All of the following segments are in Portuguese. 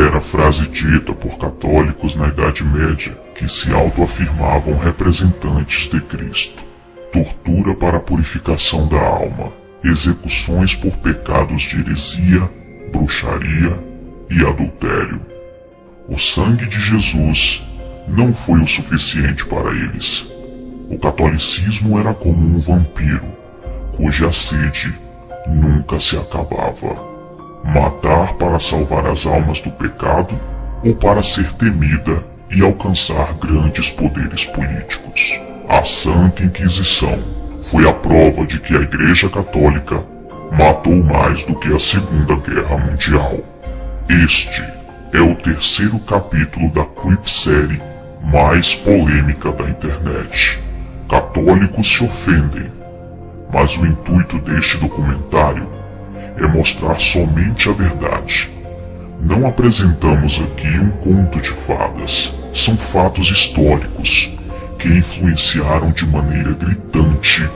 era a frase dita por católicos na Idade Média que se autoafirmavam representantes de Cristo. Tortura para a purificação da alma, execuções por pecados de heresia, bruxaria e adultério. O sangue de Jesus não foi o suficiente para eles. O catolicismo era como um vampiro, cuja sede nunca se acabava. Matar para salvar as almas do pecado ou para ser temida e alcançar grandes poderes políticos. A Santa Inquisição foi a prova de que a Igreja Católica matou mais do que a Segunda Guerra Mundial. Este é o terceiro capítulo da clip série mais polêmica da internet. Católicos se ofendem, mas o intuito deste documentário é mostrar somente a verdade. Não apresentamos aqui um conto de fadas, são fatos históricos que influenciaram de maneira gritante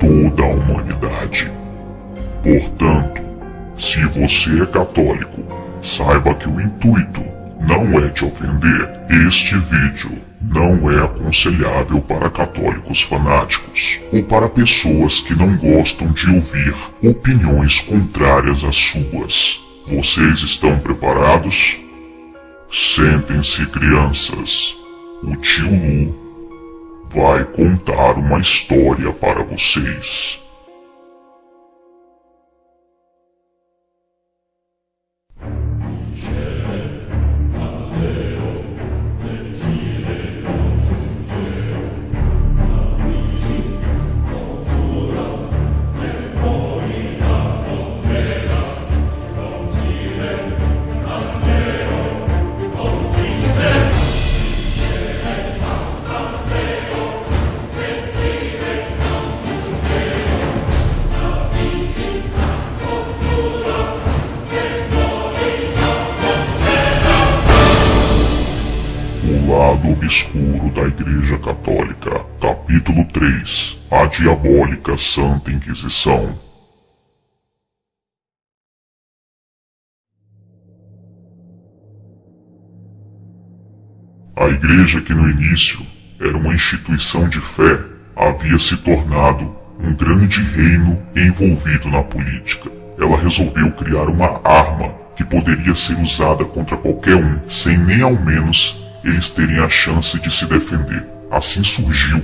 toda a humanidade. Portanto, se você é católico, saiba que o intuito não é te ofender. Este vídeo não é aconselhável para católicos fanáticos ou para pessoas que não gostam de ouvir opiniões contrárias às suas. Vocês estão preparados? Sentem-se, crianças. O tio Lu vai contar uma história para vocês. Igreja Católica. Capítulo 3 A Diabólica Santa Inquisição. A Igreja, que no início era uma instituição de fé, havia se tornado um grande reino envolvido na política. Ela resolveu criar uma arma que poderia ser usada contra qualquer um, sem nem ao menos eles terem a chance de se defender. Assim surgiu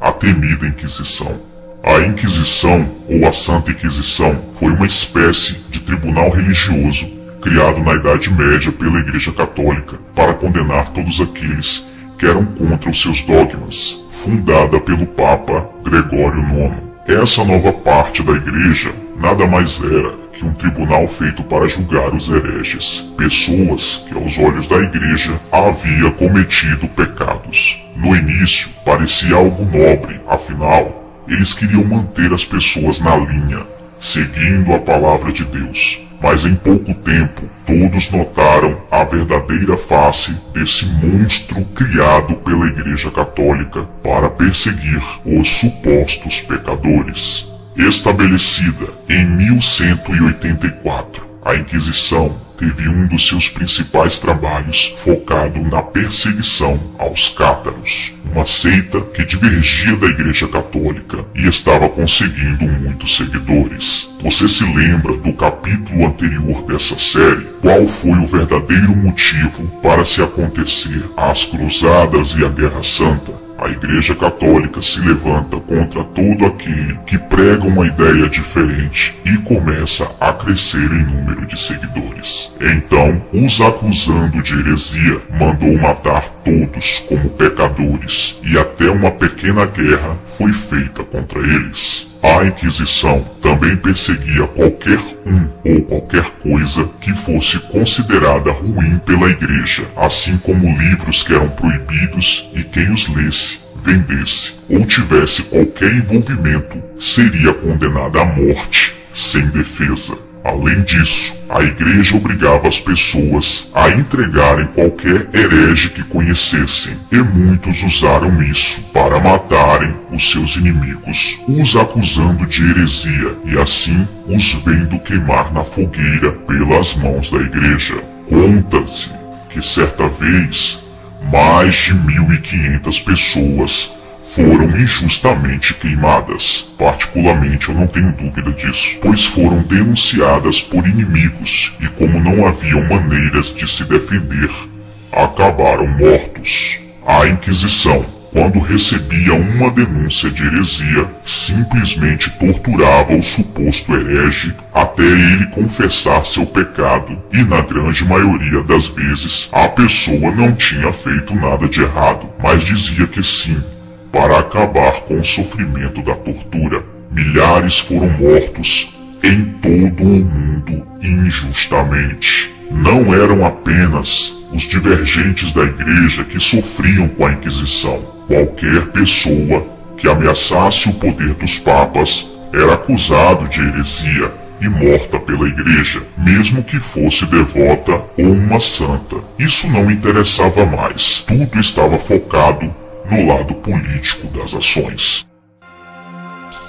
a temida Inquisição. A Inquisição, ou a Santa Inquisição, foi uma espécie de tribunal religioso criado na Idade Média pela Igreja Católica para condenar todos aqueles que eram contra os seus dogmas, fundada pelo Papa Gregório IX. Essa nova parte da Igreja nada mais era que um tribunal feito para julgar os hereges, pessoas que aos olhos da igreja havia cometido pecados. No início parecia algo nobre, afinal, eles queriam manter as pessoas na linha, seguindo a palavra de Deus. Mas em pouco tempo, todos notaram a verdadeira face desse monstro criado pela Igreja Católica para perseguir os supostos pecadores. Estabelecida em 1184, a Inquisição teve um dos seus principais trabalhos focado na perseguição aos cátaros, uma seita que divergia da Igreja Católica e estava conseguindo muitos seguidores. Você se lembra do capítulo anterior dessa série? Qual foi o verdadeiro motivo para se acontecer as Cruzadas e a Guerra Santa? A Igreja Católica se levanta contra todo aquele que prega uma ideia diferente e começa a crescer em número de seguidores. Então, os acusando de heresia, mandou matar todos como pecadores e até uma pequena guerra foi feita contra eles. A Inquisição também perseguia qualquer um ou qualquer coisa que fosse considerada ruim pela Igreja, assim como livros que eram proibidos e quem os lesse, vendesse ou tivesse qualquer envolvimento seria condenado à morte sem defesa. Além disso, a igreja obrigava as pessoas a entregarem qualquer herege que conhecessem, e muitos usaram isso para matarem os seus inimigos, os acusando de heresia e assim os vendo queimar na fogueira pelas mãos da igreja. Conta-se que certa vez mais de 1.500 pessoas foram injustamente queimadas. Particularmente eu não tenho dúvida disso, pois foram denunciadas por inimigos e como não haviam maneiras de se defender, acabaram mortos. A Inquisição, quando recebia uma denúncia de heresia, simplesmente torturava o suposto herege até ele confessar seu pecado, e na grande maioria das vezes a pessoa não tinha feito nada de errado, mas dizia que sim, para acabar com o sofrimento da tortura. Milhares foram mortos em todo o mundo injustamente. Não eram apenas os divergentes da igreja que sofriam com a Inquisição. Qualquer pessoa que ameaçasse o poder dos papas era acusado de heresia e morta pela igreja, mesmo que fosse devota ou uma santa. Isso não interessava mais. Tudo estava focado no lado político das ações.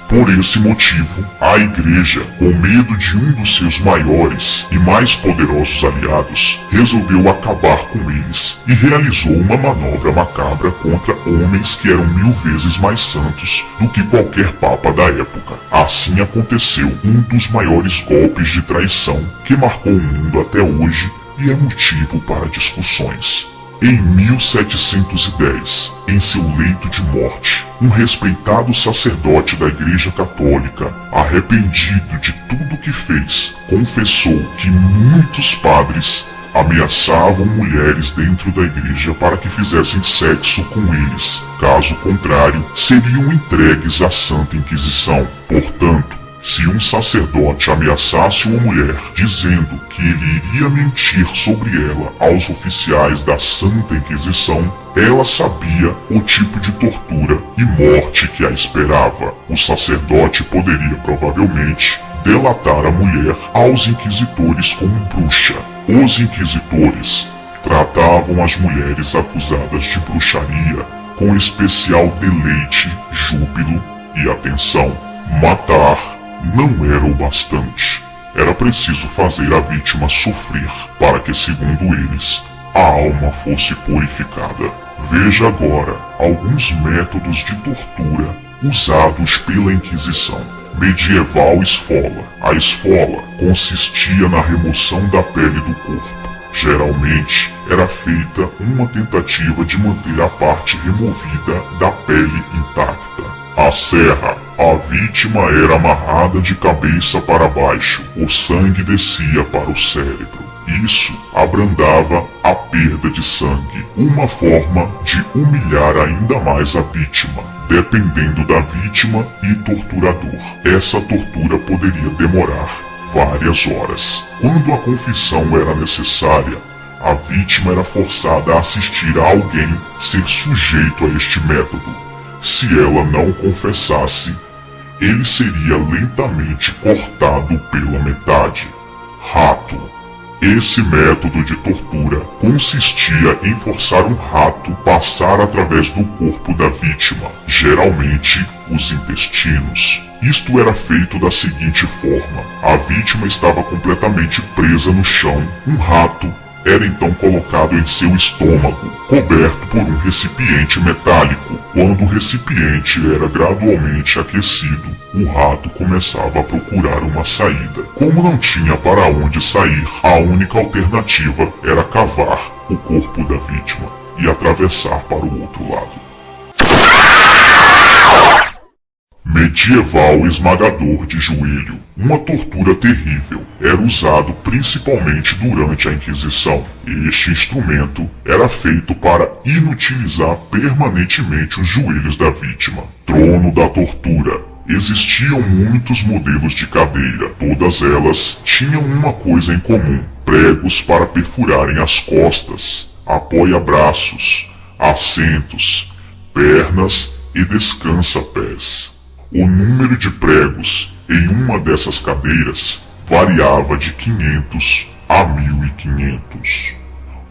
Por esse motivo, a Igreja, com medo de um dos seus maiores e mais poderosos aliados, resolveu acabar com eles e realizou uma manobra macabra contra homens que eram mil vezes mais santos do que qualquer papa da época. Assim aconteceu um dos maiores golpes de traição que marcou o mundo até hoje e é motivo para discussões. Em 1710, em seu leito de morte, um respeitado sacerdote da Igreja Católica, arrependido de tudo que fez, confessou que muitos padres ameaçavam mulheres dentro da igreja para que fizessem sexo com eles. Caso contrário, seriam entregues à Santa Inquisição. Portanto, se um sacerdote ameaçasse uma mulher dizendo que ele iria mentir sobre ela aos oficiais da Santa Inquisição, ela sabia o tipo de tortura e morte que a esperava. O sacerdote poderia provavelmente delatar a mulher aos inquisitores como bruxa. Os inquisitores tratavam as mulheres acusadas de bruxaria com especial deleite, júbilo e atenção. Matar não era o bastante. Era preciso fazer a vítima sofrer para que, segundo eles, a alma fosse purificada. Veja agora alguns métodos de tortura usados pela Inquisição. Medieval esfola. A esfola consistia na remoção da pele do corpo. Geralmente era feita uma tentativa de manter a parte removida da pele intacta. A serra a vítima era amarrada de cabeça para baixo, o sangue descia para o cérebro. Isso abrandava a perda de sangue, uma forma de humilhar ainda mais a vítima, dependendo da vítima e torturador. Essa tortura poderia demorar várias horas. Quando a confissão era necessária, a vítima era forçada a assistir a alguém ser sujeito a este método. Se ela não confessasse, ele seria lentamente cortado pela metade. Rato. Esse método de tortura consistia em forçar um rato passar através do corpo da vítima, geralmente os intestinos. Isto era feito da seguinte forma: a vítima estava completamente presa no chão, um rato era então colocado em seu estômago, coberto por um recipiente metálico. Quando o recipiente era gradualmente aquecido, o rato começava a procurar uma saída. Como não tinha para onde sair, a única alternativa era cavar o corpo da vítima e atravessar para o outro lado. Medieval esmagador de joelho. Uma tortura terrível. Era usado principalmente durante a Inquisição. Este instrumento era feito para inutilizar permanentemente os joelhos da vítima. Trono da tortura. Existiam muitos modelos de cadeira. Todas elas tinham uma coisa em comum: pregos para perfurarem as costas, apoia-braços, assentos, pernas e descansa-pés. O número de pregos em uma dessas cadeiras variava de 500 a 1500.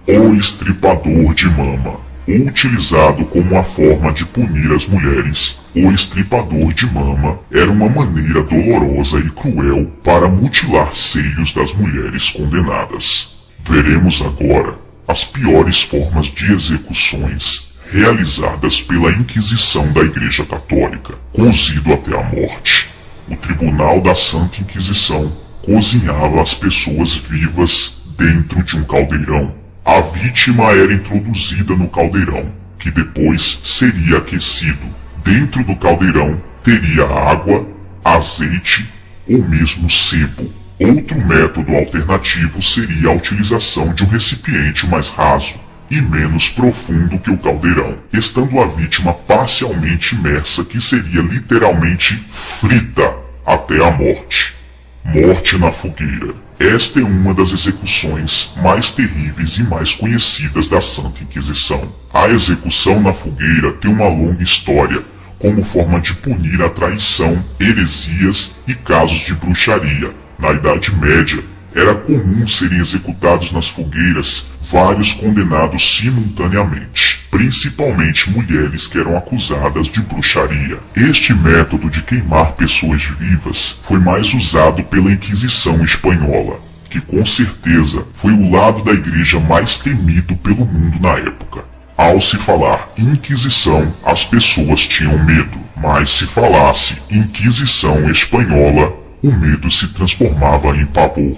O estripador de mama, utilizado como uma forma de punir as mulheres, o estripador de mama era uma maneira dolorosa e cruel para mutilar seios das mulheres condenadas. Veremos agora as piores formas de execuções realizadas pela Inquisição da Igreja Católica, cozido até a morte. O Tribunal da Santa Inquisição cozinhava as pessoas vivas dentro de um caldeirão. A vítima era introduzida no caldeirão, que depois seria aquecido. Dentro do caldeirão teria água, azeite ou mesmo sebo. Outro método alternativo seria a utilização de um recipiente mais raso e menos profundo que o caldeirão, estando a vítima parcialmente imersa, que seria literalmente frita até a morte. Morte na fogueira. Esta é uma das execuções mais terríveis e mais conhecidas da Santa Inquisição. A execução na fogueira tem uma longa história, como forma de punir a traição, heresias e casos de bruxaria. Na Idade Média, era comum serem executados nas fogueiras vários condenados simultaneamente, principalmente mulheres que eram acusadas de bruxaria. Este método de queimar pessoas vivas foi mais usado pela Inquisição espanhola, que com certeza foi o lado da igreja mais temido pelo mundo na época. Ao se falar Inquisição, as pessoas tinham medo, mas se falasse Inquisição espanhola, o medo se transformava em pavor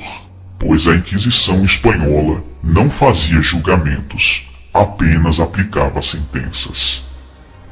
pois a Inquisição espanhola não fazia julgamentos, apenas aplicava sentenças.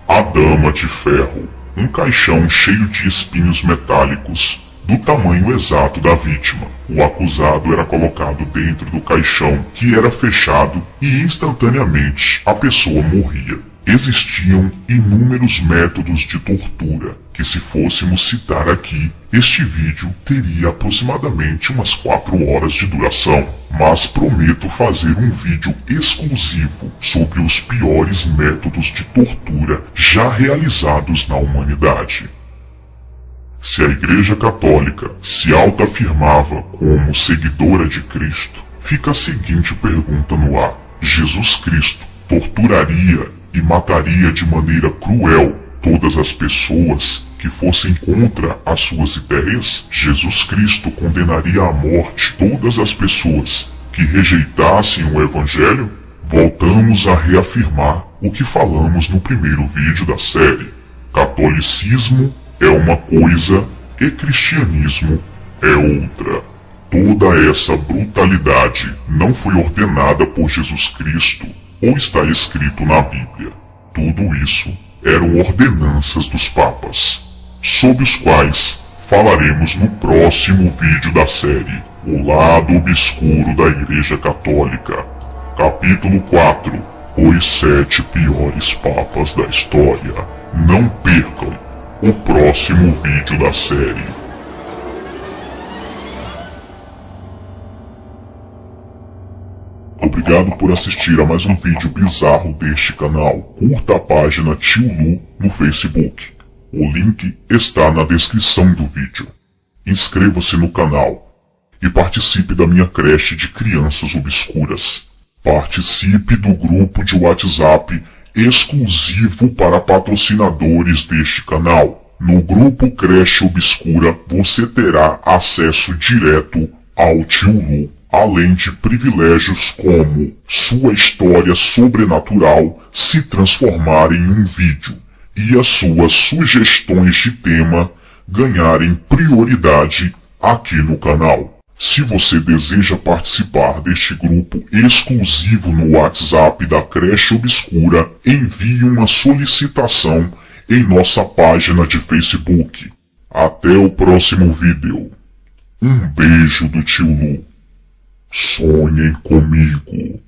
A Dama de Ferro, um caixão cheio de espinhos metálicos, do tamanho exato da vítima. O acusado era colocado dentro do caixão, que era fechado, e instantaneamente a pessoa morria. Existiam inúmeros métodos de tortura, que se fôssemos citar aqui, este vídeo teria aproximadamente umas 4 horas de duração, mas prometo fazer um vídeo exclusivo sobre os piores métodos de tortura já realizados na humanidade. Se a Igreja Católica se autoafirmava como seguidora de Cristo, fica a seguinte pergunta no ar. Jesus Cristo torturaria e mataria de maneira cruel todas as pessoas que fossem contra as suas ideias, Jesus Cristo condenaria à morte todas as pessoas que rejeitassem o Evangelho? Voltamos a reafirmar o que falamos no primeiro vídeo da série. Catolicismo é uma coisa e cristianismo é outra. Toda essa brutalidade não foi ordenada por Jesus Cristo ou está escrito na Bíblia. Tudo isso eram ordenanças dos papas, sobre os quais falaremos no próximo vídeo da série O Lado Obscuro da Igreja Católica, capítulo 4 Os Sete Piores Papas da História. Não percam o próximo vídeo da série. Obrigado por assistir a mais um vídeo bizarro deste canal. Curta a página Tio Lu no Facebook. O link está na descrição do vídeo. Inscreva-se no canal e participe da minha creche de crianças obscuras. Participe do grupo de WhatsApp exclusivo para patrocinadores deste canal. No grupo Creche Obscura você terá acesso direto ao Tio Lu além de privilégios como sua história sobrenatural se transformar em um vídeo e as suas sugestões de tema ganharem prioridade aqui no canal. Se você deseja participar deste grupo exclusivo no WhatsApp da Creche Obscura, envie uma solicitação em nossa página de Facebook. Até o próximo vídeo. Um beijo do tio Lu. Sonhem comigo.